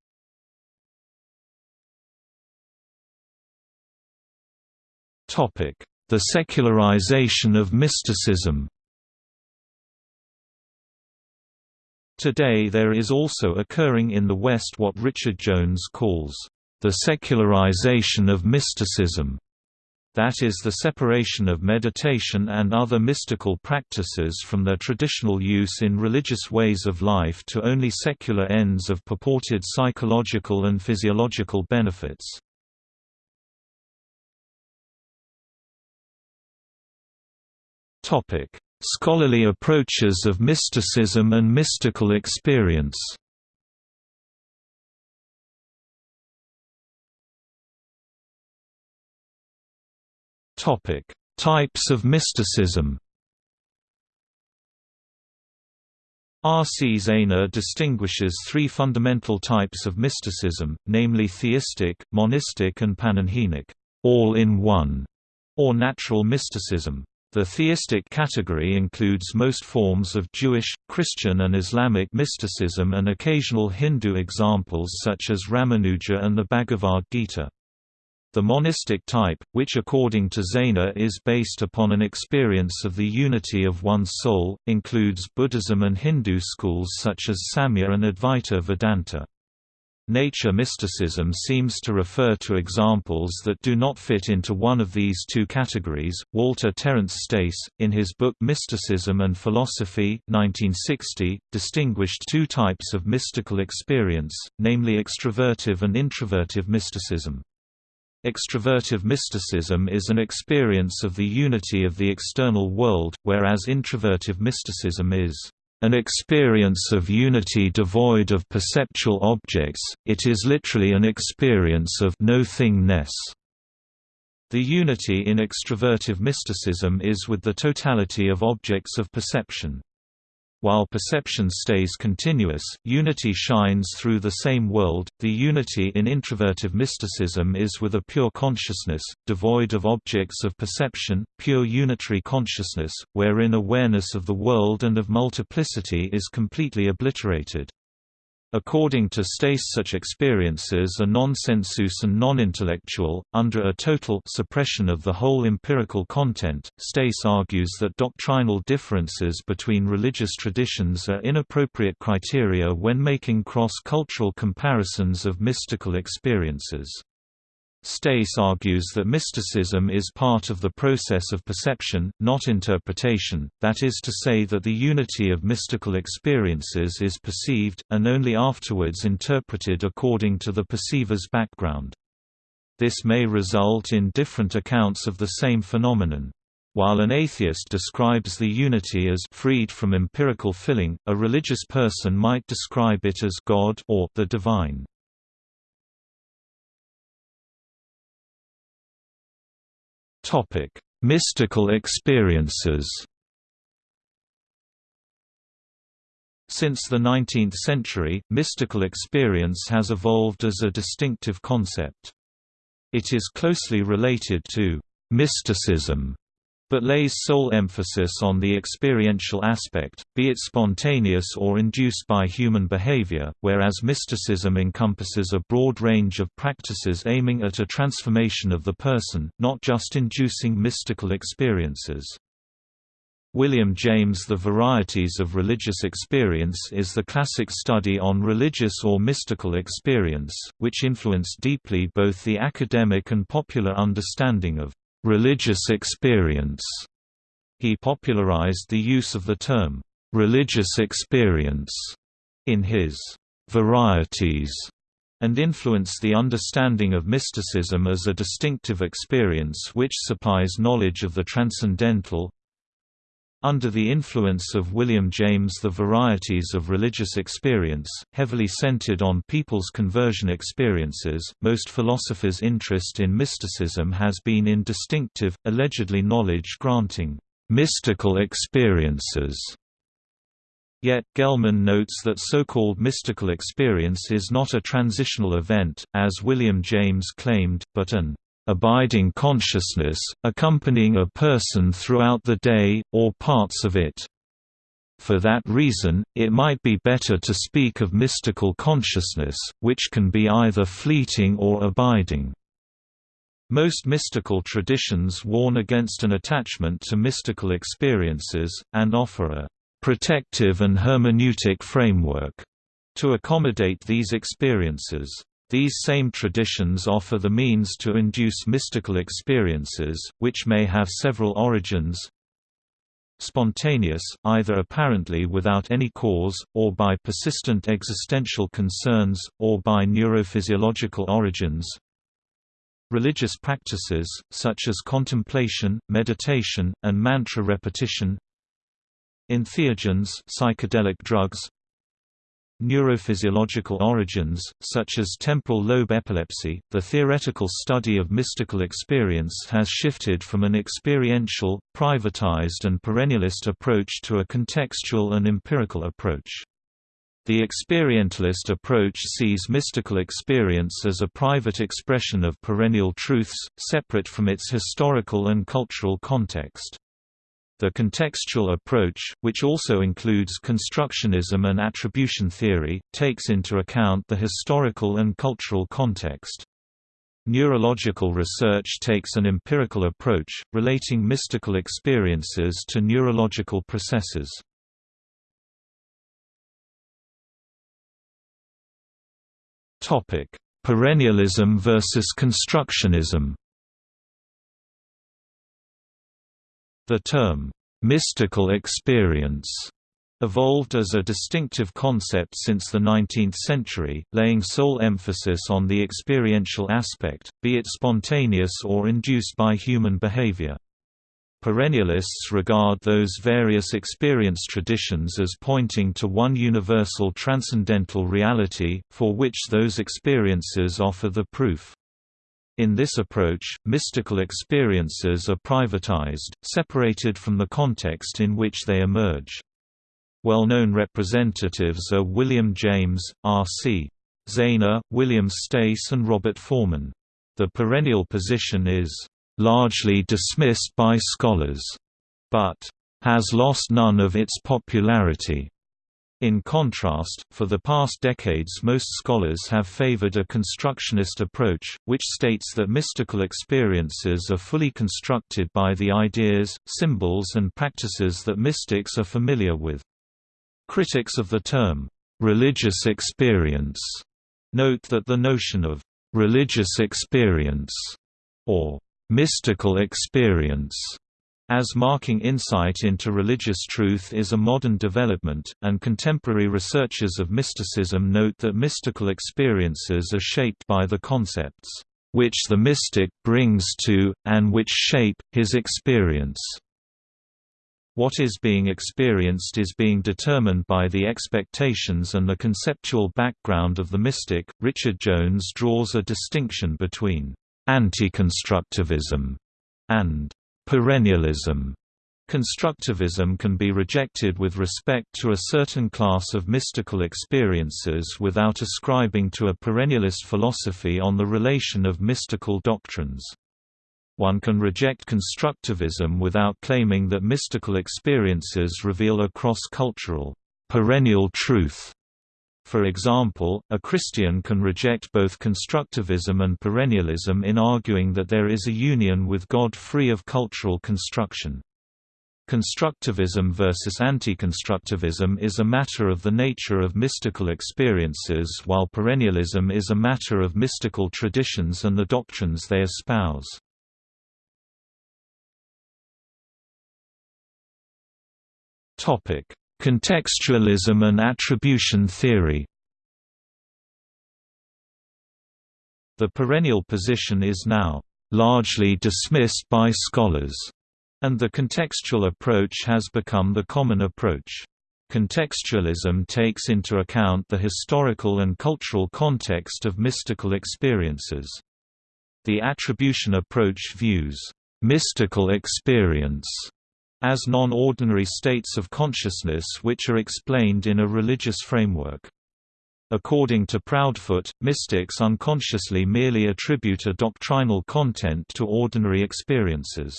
The secularization of mysticism Today there is also occurring in the West what Richard Jones calls, "...the secularization of mysticism." That is the separation of meditation and other mystical practices from their traditional use in religious ways of life to only secular ends of purported psychological and physiological benefits. Topic: Scholarly approaches of mysticism and mystical experience. Topic: Types of mysticism. R. C. Zaehner distinguishes three fundamental types of mysticism, namely theistic, monistic and panenhenic all-in-one, or natural mysticism. The theistic category includes most forms of Jewish, Christian and Islamic mysticism and occasional Hindu examples such as Ramanuja and the Bhagavad Gita. The monistic type, which according to Zaehner is based upon an experience of the unity of one's soul, includes Buddhism and Hindu schools such as Samkhya and Advaita Vedanta. Nature mysticism seems to refer to examples that do not fit into one of these two categories. Walter Terence Stace, in his book Mysticism and Philosophy, 1960, distinguished two types of mystical experience, namely extrovertive and introvertive mysticism. Extrovertive mysticism is an experience of the unity of the external world, whereas introvertive mysticism is an experience of unity devoid of perceptual objects, it is literally an experience of no-thingness. The unity in extrovertive mysticism is with the totality of objects of perception. While perception stays continuous, unity shines through the same world. The unity in introvertive mysticism is with a pure consciousness, devoid of objects of perception, pure unitary consciousness, wherein awareness of the world and of multiplicity is completely obliterated. According to Stace such experiences are non-sensuous and non-intellectual, under a total suppression of the whole empirical content. Stace argues that doctrinal differences between religious traditions are inappropriate criteria when making cross-cultural comparisons of mystical experiences. Stace argues that mysticism is part of the process of perception, not interpretation, that is to say that the unity of mystical experiences is perceived, and only afterwards interpreted according to the perceiver's background. This may result in different accounts of the same phenomenon. While an atheist describes the unity as freed from empirical filling, a religious person might describe it as God or the divine. Topic: Mystical experiences. Since the 19th century, mystical experience has evolved as a distinctive concept. It is closely related to mysticism but lays sole emphasis on the experiential aspect, be it spontaneous or induced by human behavior, whereas mysticism encompasses a broad range of practices aiming at a transformation of the person, not just inducing mystical experiences. William James The Varieties of Religious Experience is the classic study on religious or mystical experience, which influenced deeply both the academic and popular understanding of religious experience. He popularized the use of the term, religious experience, in his varieties, and influenced the understanding of mysticism as a distinctive experience which supplies knowledge of the transcendental, under the influence of William James the varieties of religious experience, heavily centered on people's conversion experiences, most philosophers' interest in mysticism has been in distinctive, allegedly knowledge-granting, mystical experiences. Yet, Gellman notes that so-called mystical experience is not a transitional event, as William James claimed, but an abiding consciousness, accompanying a person throughout the day, or parts of it. For that reason, it might be better to speak of mystical consciousness, which can be either fleeting or abiding. Most mystical traditions warn against an attachment to mystical experiences, and offer a protective and hermeneutic framework to accommodate these experiences. These same traditions offer the means to induce mystical experiences, which may have several origins. Spontaneous, either apparently without any cause, or by persistent existential concerns, or by neurophysiological origins. Religious practices, such as contemplation, meditation, and mantra repetition. Entheogens psychedelic drugs Neurophysiological origins, such as temporal lobe epilepsy, the theoretical study of mystical experience has shifted from an experiential, privatized and perennialist approach to a contextual and empirical approach. The experientialist approach sees mystical experience as a private expression of perennial truths, separate from its historical and cultural context. The contextual approach, which also includes constructionism and attribution theory, takes into account the historical and cultural context. Neurological research takes an empirical approach, relating mystical experiences to neurological processes. Perennialism versus constructionism The term, "'mystical experience' evolved as a distinctive concept since the 19th century, laying sole emphasis on the experiential aspect, be it spontaneous or induced by human behavior. Perennialists regard those various experience traditions as pointing to one universal transcendental reality, for which those experiences offer the proof. In this approach, mystical experiences are privatized, separated from the context in which they emerge. Well-known representatives are William James, R.C. Zaehner, William Stace and Robert Forman. The perennial position is, "...largely dismissed by scholars," but, "...has lost none of its popularity." In contrast, for the past decades most scholars have favored a constructionist approach, which states that mystical experiences are fully constructed by the ideas, symbols and practices that mystics are familiar with. Critics of the term, "'religious experience' note that the notion of "'religious experience' or "'mystical experience' As marking insight into religious truth is a modern development, and contemporary researchers of mysticism note that mystical experiences are shaped by the concepts, which the mystic brings to, and which shape, his experience. What is being experienced is being determined by the expectations and the conceptual background of the mystic. Richard Jones draws a distinction between anti-constructivism and Perennialism Constructivism can be rejected with respect to a certain class of mystical experiences without ascribing to a perennialist philosophy on the relation of mystical doctrines. One can reject constructivism without claiming that mystical experiences reveal a cross-cultural, perennial truth for example, a Christian can reject both constructivism and perennialism in arguing that there is a union with God free of cultural construction. Constructivism versus anti-constructivism is a matter of the nature of mystical experiences while perennialism is a matter of mystical traditions and the doctrines they espouse. Contextualism and attribution theory The perennial position is now largely dismissed by scholars, and the contextual approach has become the common approach. Contextualism takes into account the historical and cultural context of mystical experiences. The attribution approach views mystical experience as non-ordinary states of consciousness which are explained in a religious framework. According to Proudfoot, mystics unconsciously merely attribute a doctrinal content to ordinary experiences.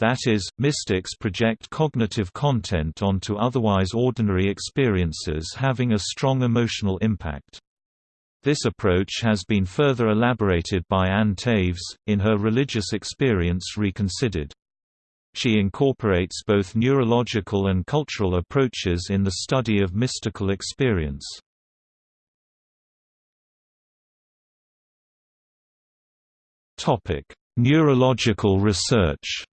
That is, mystics project cognitive content onto otherwise ordinary experiences having a strong emotional impact. This approach has been further elaborated by Anne Taves, in her Religious Experience Reconsidered. She incorporates both neurological and cultural approaches in the study of mystical experience. Topic: Neurological research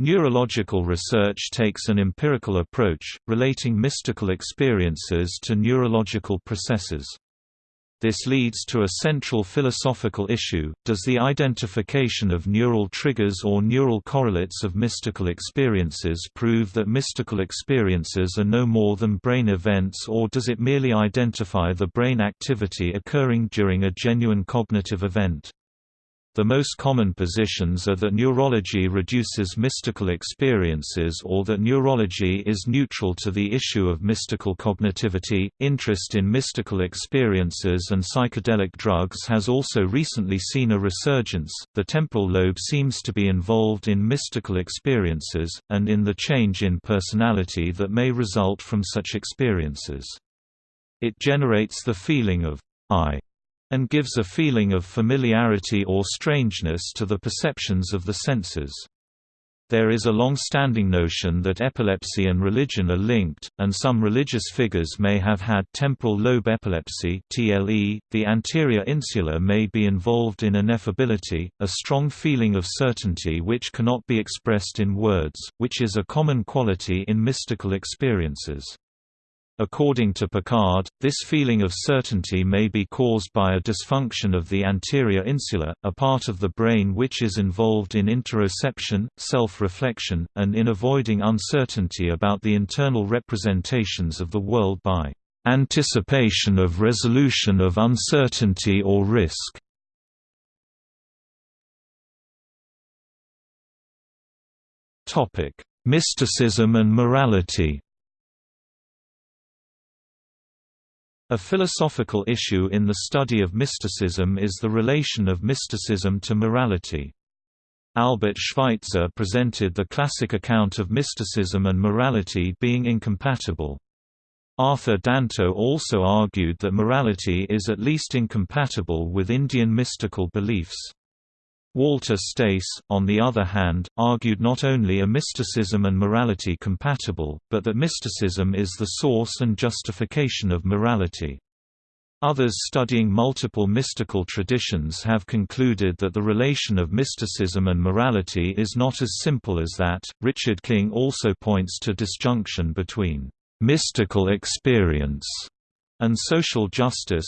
Neurological research takes an empirical approach, relating mystical experiences to neurological processes. This leads to a central philosophical issue, does the identification of neural triggers or neural correlates of mystical experiences prove that mystical experiences are no more than brain events or does it merely identify the brain activity occurring during a genuine cognitive event? The most common positions are that neurology reduces mystical experiences or that neurology is neutral to the issue of mystical cognitivity. Interest in mystical experiences and psychedelic drugs has also recently seen a resurgence. The temporal lobe seems to be involved in mystical experiences, and in the change in personality that may result from such experiences. It generates the feeling of I and gives a feeling of familiarity or strangeness to the perceptions of the senses. There is a long-standing notion that epilepsy and religion are linked, and some religious figures may have had temporal lobe epilepsy (TLE). The anterior insula may be involved in ineffability, a strong feeling of certainty which cannot be expressed in words, which is a common quality in mystical experiences. According to Picard, this feeling of certainty may be caused by a dysfunction of the anterior insula, a part of the brain which is involved in interoception, self-reflection, and in avoiding uncertainty about the internal representations of the world by anticipation of resolution of uncertainty or risk. Mysticism and morality A philosophical issue in the study of mysticism is the relation of mysticism to morality. Albert Schweitzer presented the classic account of mysticism and morality being incompatible. Arthur Danto also argued that morality is at least incompatible with Indian mystical beliefs. Walter Stace, on the other hand, argued not only are mysticism and morality compatible, but that mysticism is the source and justification of morality. Others studying multiple mystical traditions have concluded that the relation of mysticism and morality is not as simple as that. Richard King also points to disjunction between mystical experience and social justice,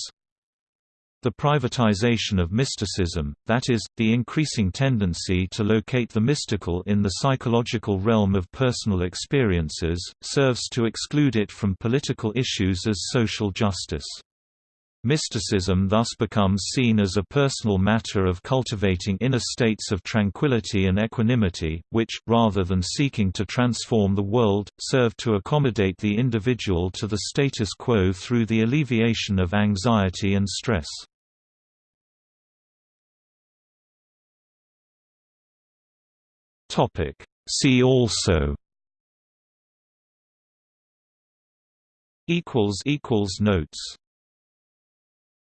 the privatization of mysticism, that is, the increasing tendency to locate the mystical in the psychological realm of personal experiences, serves to exclude it from political issues as social justice. Mysticism thus becomes seen as a personal matter of cultivating inner states of tranquility and equanimity, which, rather than seeking to transform the world, serve to accommodate the individual to the status quo through the alleviation of anxiety and stress. Topic. See also equals equals notes